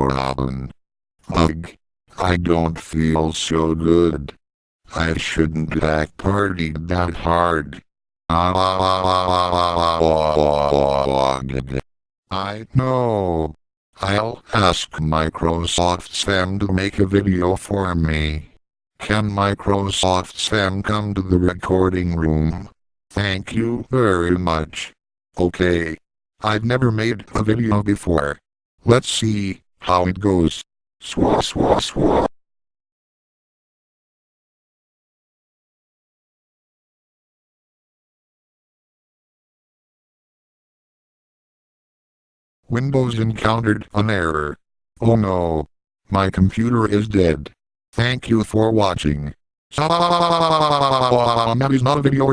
Robin. Ugh. I don't feel so good. I shouldn't have partied that hard. I know. I'll ask Microsoft Sam to make a video for me. Can Microsoft Sam come to the recording room? Thank you very much. Okay. I've never made a video before. Let's see how it goes. Swa swa swa. Windows encountered an error. Oh no. My computer is dead. Thank you for watching. That is not a video.